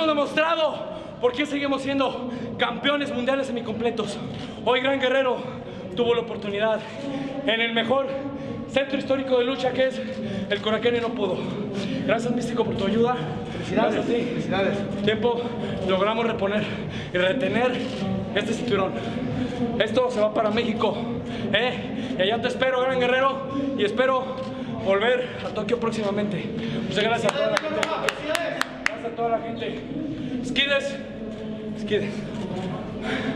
hemos demostrado por qué seguimos siendo campeones mundiales semicompletos. Hoy Gran Guerrero tuvo la oportunidad en el mejor centro histórico de lucha que es el Coraquén y no pudo. Gracias Místico por tu ayuda. Felicidades. Gracias a ti. Felicidades. Tiempo logramos reponer y retener este cinturón. Esto se va para México. ¿eh? Y allá te espero, Gran Guerrero, y espero volver a Tokio próximamente. Muchas gracias la gente. Gracias a